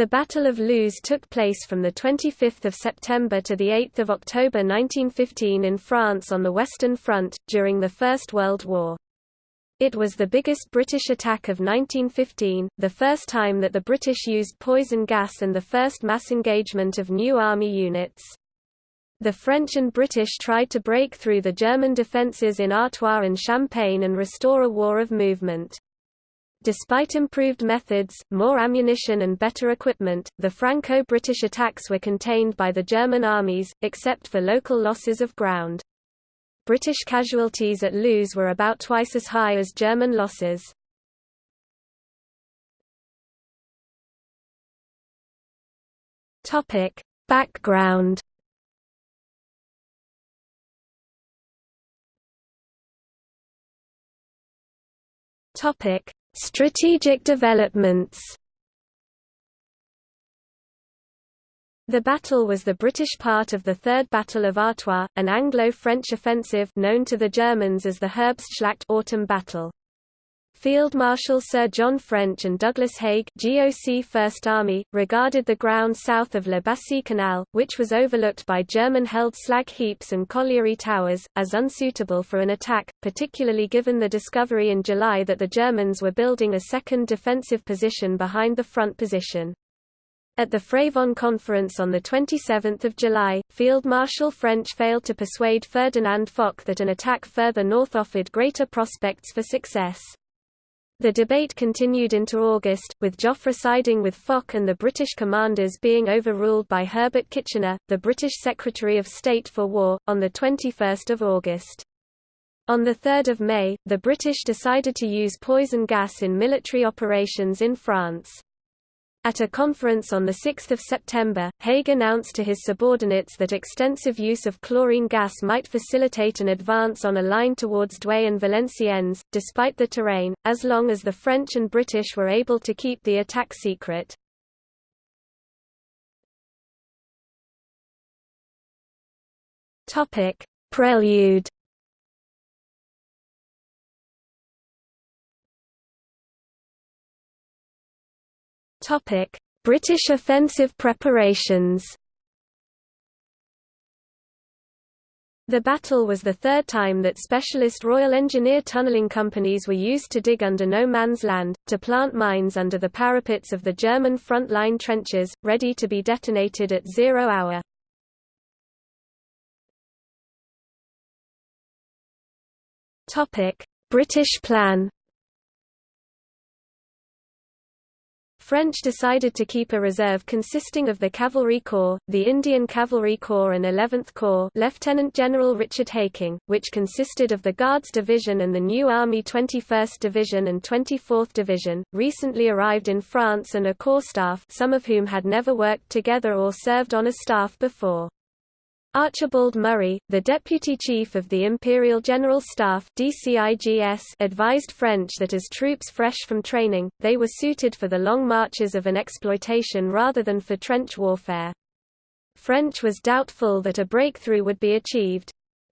The Battle of Loos took place from 25 September to 8 October 1915 in France on the Western Front, during the First World War. It was the biggest British attack of 1915, the first time that the British used poison gas and the first mass engagement of new army units. The French and British tried to break through the German defences in Artois and Champagne and restore a war of movement. Despite improved methods, more ammunition and better equipment, the Franco-British attacks were contained by the German armies, except for local losses of ground. British casualties at Loos were about twice as high as German losses. Background. Topic: Strategic developments The battle was the British part of the Third Battle of Artois, an Anglo-French offensive known to the Germans as the Herbstschlacht autumn battle. Field Marshal Sir John French and Douglas Haig GOC First Army, regarded the ground south of La Bassée Canal, which was overlooked by German-held slag heaps and colliery towers, as unsuitable for an attack, particularly given the discovery in July that the Germans were building a second defensive position behind the front position. At the Frévent conference on 27 July, Field Marshal French failed to persuade Ferdinand Foch that an attack further north offered greater prospects for success. The debate continued into August, with Joffre siding with Foch and the British commanders being overruled by Herbert Kitchener, the British Secretary of State for War, on 21 August. On 3 May, the British decided to use poison gas in military operations in France. At a conference on 6 September, Haig announced to his subordinates that extensive use of chlorine gas might facilitate an advance on a line towards Douai and Valenciennes, despite the terrain, as long as the French and British were able to keep the attack secret. Prelude British offensive preparations. The battle was the third time that specialist Royal Engineer tunnelling companies were used to dig under no man's land, to plant mines under the parapets of the German front-line trenches, ready to be detonated at zero hour. British plan French decided to keep a reserve consisting of the Cavalry Corps, the Indian Cavalry Corps and 11th Corps Lieutenant General Richard Haking, which consisted of the Guards Division and the new Army 21st Division and 24th Division, recently arrived in France and a corps staff some of whom had never worked together or served on a staff before. Archibald Murray, the deputy chief of the Imperial General Staff advised French that as troops fresh from training, they were suited for the long marches of an exploitation rather than for trench warfare. French was doubtful that a breakthrough would be achieved.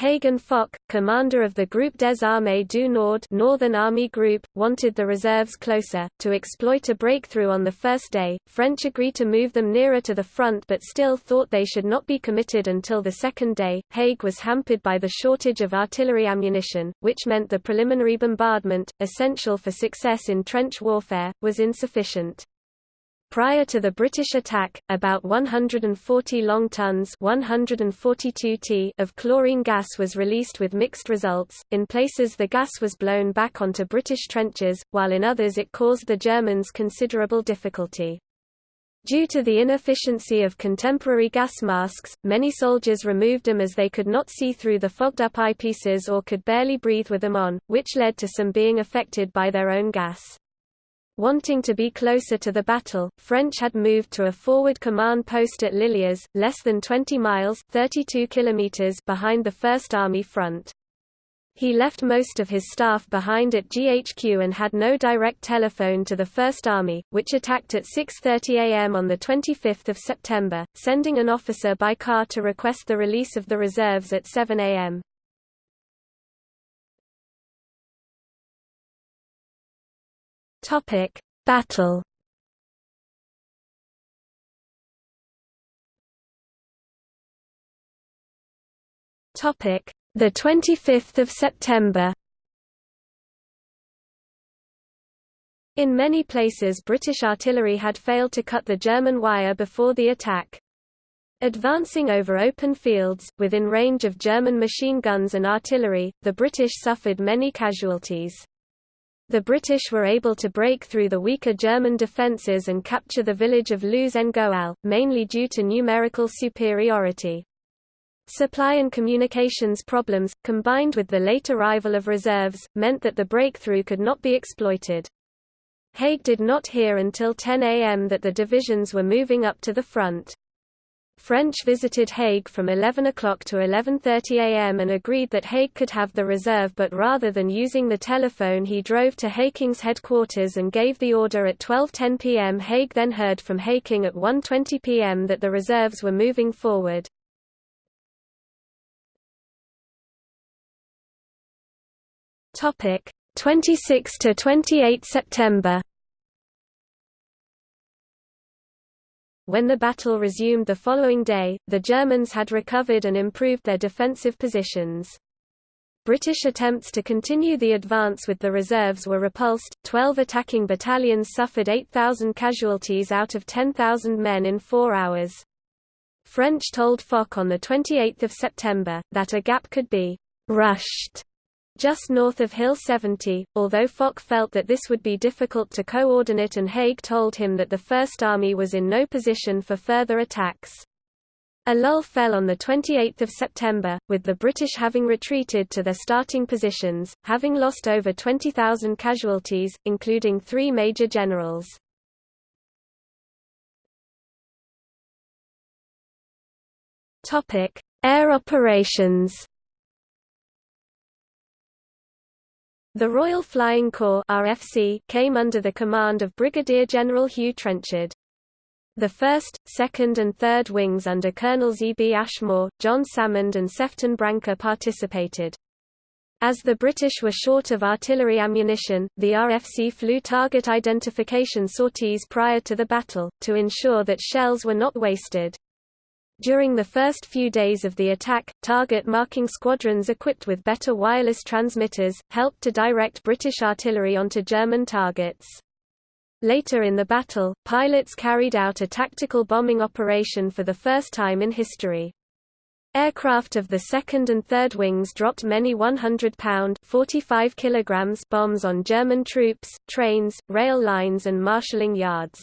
Hagen Foch, commander of the Groupe des Armées du Nord Northern Army Group, wanted the reserves closer, to exploit a breakthrough on the first day. French agreed to move them nearer to the front but still thought they should not be committed until the second day. Haig was hampered by the shortage of artillery ammunition, which meant the preliminary bombardment, essential for success in trench warfare, was insufficient. Prior to the British attack, about 140 long tons 142 t of chlorine gas was released with mixed results. In places the gas was blown back onto British trenches, while in others it caused the Germans considerable difficulty. Due to the inefficiency of contemporary gas masks, many soldiers removed them as they could not see through the fogged-up eyepieces or could barely breathe with them on, which led to some being affected by their own gas. Wanting to be closer to the battle, French had moved to a forward command post at Liliers, less than 20 miles 32 kilometers behind the First Army front. He left most of his staff behind at GHQ and had no direct telephone to the First Army, which attacked at 6.30 am on 25 September, sending an officer by car to request the release of the reserves at 7 am. Topic: Battle. Topic: The 25th of September. In many places British artillery had failed to cut the German wire before the attack. Advancing over open fields, within range of German machine guns and artillery, the British suffered many casualties. The British were able to break through the weaker German defences and capture the village of Loos-en-Gohelle, mainly due to numerical superiority. Supply and communications problems, combined with the late arrival of reserves, meant that the breakthrough could not be exploited. Haig did not hear until 10 am that the divisions were moving up to the front. French visited Haig from 11 o'clock to 11.30 am and agreed that Haig could have the reserve but rather than using the telephone he drove to Haking's headquarters and gave the order at 12.10 pm Haig then heard from Haking at 1.20 pm that the reserves were moving forward. Topic 26 to 28 September When the battle resumed the following day, the Germans had recovered and improved their defensive positions. British attempts to continue the advance with the reserves were repulsed, 12 attacking battalions suffered 8,000 casualties out of 10,000 men in four hours. French told Foch on 28 September, that a gap could be «rushed» just north of Hill 70, although Foch felt that this would be difficult to coordinate and Haig told him that the First Army was in no position for further attacks. A lull fell on 28 September, with the British having retreated to their starting positions, having lost over 20,000 casualties, including three major generals. Air operations The Royal Flying Corps RFC came under the command of Brigadier General Hugh Trenchard. The 1st, 2nd and 3rd Wings under Colonels E. B. Ashmore, John Salmond and Sefton Brancker participated. As the British were short of artillery ammunition, the RFC flew target identification sorties prior to the battle, to ensure that shells were not wasted. During the first few days of the attack, target marking squadrons equipped with better wireless transmitters, helped to direct British artillery onto German targets. Later in the battle, pilots carried out a tactical bombing operation for the first time in history. Aircraft of the 2nd and 3rd Wings dropped many 100-pound (45 kilograms) bombs on German troops, trains, rail lines and marshalling yards.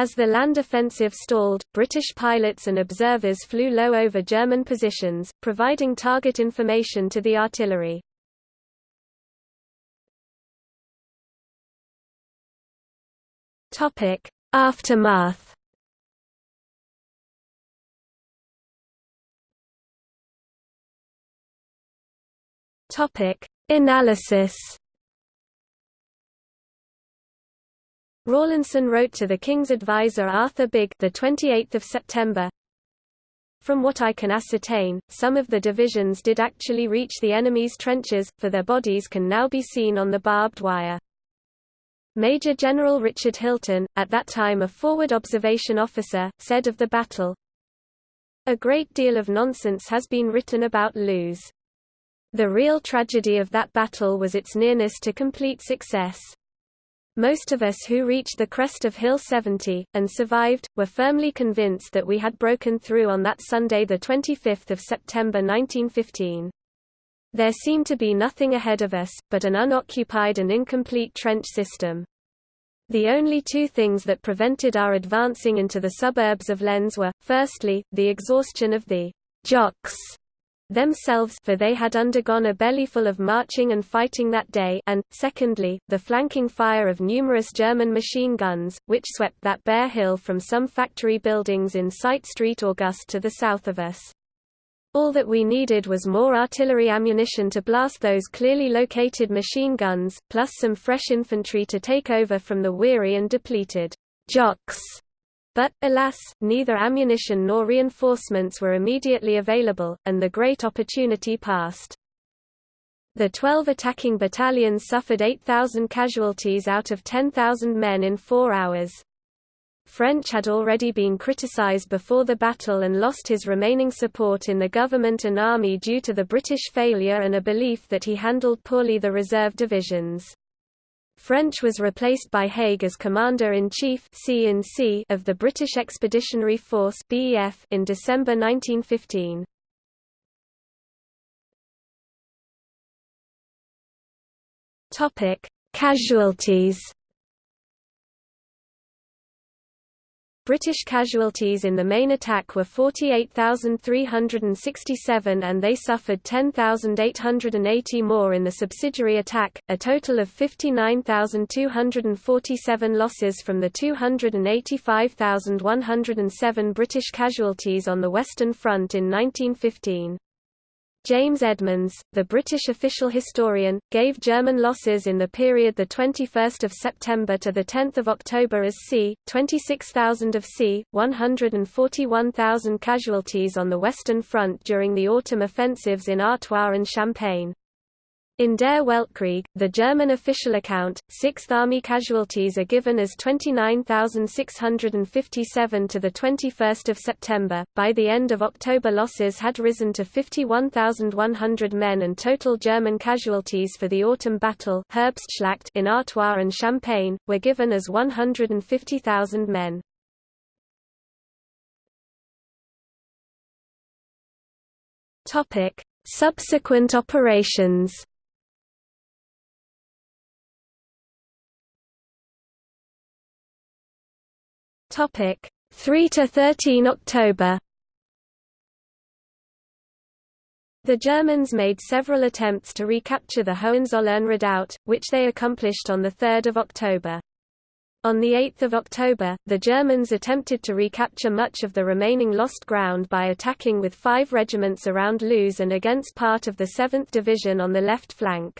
As the land offensive stalled, British pilots and observers flew low over German positions, providing target information to the artillery. Aftermath Analysis Rawlinson wrote to the King's advisor Arthur Bigge the 28th of September. From what I can ascertain, some of the divisions did actually reach the enemy's trenches, for their bodies can now be seen on the barbed wire. Major General Richard Hilton, at that time a forward observation officer, said of the battle, A great deal of nonsense has been written about Loos. The real tragedy of that battle was its nearness to complete success. Most of us who reached the crest of Hill 70, and survived, were firmly convinced that we had broken through on that Sunday 25 September 1915. There seemed to be nothing ahead of us, but an unoccupied and incomplete trench system. The only two things that prevented our advancing into the suburbs of Lens were, firstly, the exhaustion of the «jocks» themselves for they had undergone a bellyful of marching and fighting that day and, secondly, the flanking fire of numerous German machine guns, which swept that bare hill from some factory buildings in Cité St. Auguste to the south of us. All that we needed was more artillery ammunition to blast those clearly located machine guns, plus some fresh infantry to take over from the weary and depleted jocks but, alas, neither ammunition nor reinforcements were immediately available, and the great opportunity passed. The 12 attacking battalions suffered 8,000 casualties out of 10,000 men in four hours. French had already been criticized before the battle and lost his remaining support in the government and army due to the British failure and a belief that he handled poorly the reserve divisions. French was replaced by Haig as Commander-in-Chief of the British Expeditionary Force in December 1915. Casualties British casualties in the main attack were 48,367 and they suffered 10,880 more in the subsidiary attack, a total of 59,247 losses from the 285,107 British casualties on the Western Front in 1915. James Edmonds, the British official historian, gave German losses in the period 21 September to 10 October as c. 26,000 of c. 141,000 casualties on the Western Front during the autumn offensives in Artois and Champagne. In Der Weltkrieg, the German official account, Sixth Army casualties are given as 29,657 to 21 September. By the end of October losses had risen to 51,100 men and total German casualties for the autumn battle Herbstschlacht in Artois and Champagne, were given as 150,000 men. Subsequent operations Topic 3 to 13 October. The Germans made several attempts to recapture the Hohenzollern redoubt, which they accomplished on 3 October. On 8 October, the Germans attempted to recapture much of the remaining lost ground by attacking with five regiments around Loos and against part of the 7th Division on the left flank.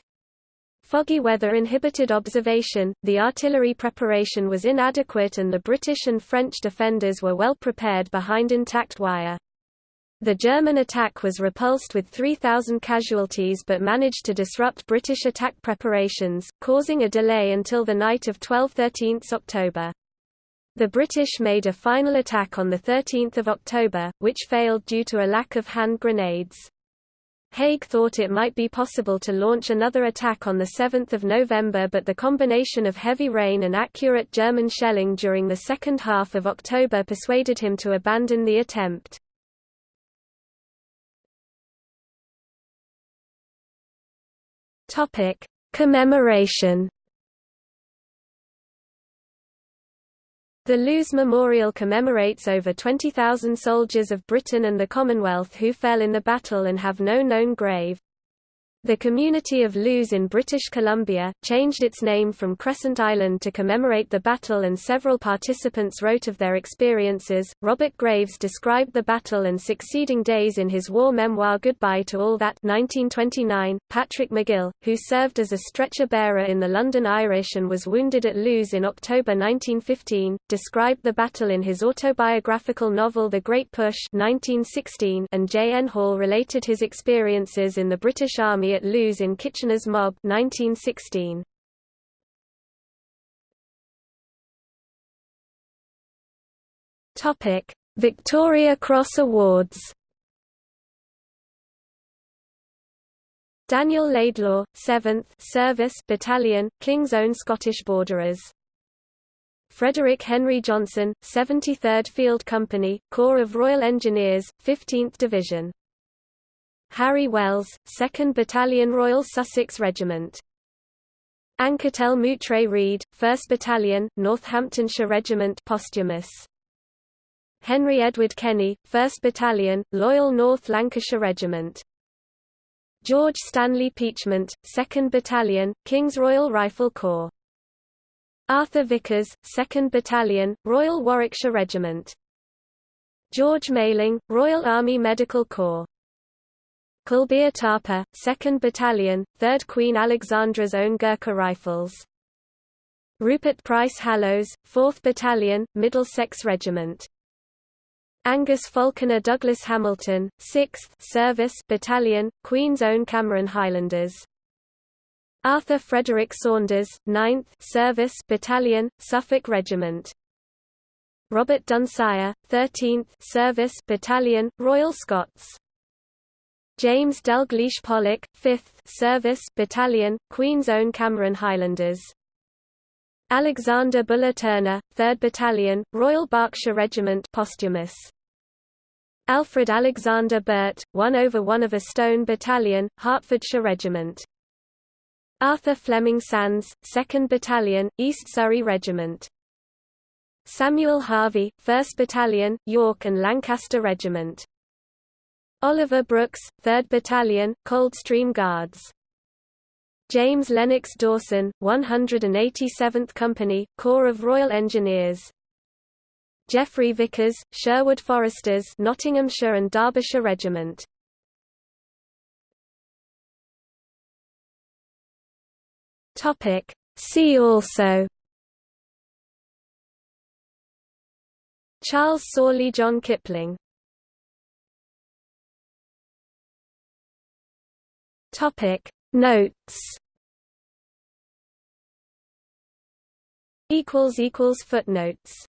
Foggy weather inhibited observation, the artillery preparation was inadequate and the British and French defenders were well prepared behind intact wire. The German attack was repulsed with 3,000 casualties but managed to disrupt British attack preparations, causing a delay until the night of 12–13 October. The British made a final attack on 13 October, which failed due to a lack of hand grenades. Haig thought it might be possible to launch another attack on 7 November but the combination of heavy rain and accurate German shelling during the second half of October persuaded him to abandon the attempt. Commemoration The Loos Memorial commemorates over 20,000 soldiers of Britain and the Commonwealth who fell in the battle and have no known grave. The community of Loos in British Columbia, changed its name from Crescent Island to commemorate the battle and several participants wrote of their experiences. Robert Graves described the battle and succeeding days in his war memoir Goodbye to All That 1929. Patrick MacGill, who served as a stretcher-bearer in the London Irish and was wounded at Loos in October 1915, described the battle in his autobiographical novel The Great Push 1916 and J. N. Hall related his experiences in the British Army at Loos in Kitchener's Mob 1916. Topic: Victoria Cross Awards. Daniel Laidlaw, 7th Service Battalion, King's Own Scottish Borderers. Frederick Henry Johnson, 73rd Field Company, Corps of Royal Engineers, 15th Division. Harry Wells, 2nd Battalion Royal Sussex Regiment. Anketell Moutray Read, 1st Battalion, Northamptonshire Regiment posthumous. Henry Edward Kenny, 1st Battalion, Loyal North Lancashire Regiment. George Stanley Peachment, 2nd Battalion, King's Royal Rifle Corps. Arthur Vickers, 2nd Battalion, Royal Warwickshire Regiment. George Maling, Royal Army Medical Corps. Kulbir Thapa, 2nd Battalion, 3rd Queen Alexandra's Own Gurkha Rifles. Rupert Price Hallowes, 4th Battalion, Middlesex Regiment. Angus Falconer Douglas Hamilton, 6th Service Battalion, Queen's Own Cameron Highlanders. Arthur Frederick Saunders, 9th Service Battalion, Suffolk Regiment. Robert Dunsire, 13th Service Battalion, Royal Scots. James Dalgleish Pollock, 5th Service Battalion, Queen's Own Cameron Highlanders. Alexander Buller Turner, 3rd Battalion, Royal Berkshire Regiment posthumous. Alfred Alexander Burt, 1 over 1 of a Stone Battalion, Hertfordshire Regiment. Arthur Fleming Sandes, 2nd Battalion, East Surrey Regiment. Samuel Harvey, 1st Battalion, York and Lancaster Regiment. Oliver Brooks, 3rd Battalion, Coldstream Guards. James Lennox Dawson, 187th Company, Corps of Royal Engineers. Geoffrey Vickers, Sherwood Foresters Nottinghamshire and Derbyshire Regiment. Topic See also Charles Sorley John Kipling Topic. Notes. Equals equals footnotes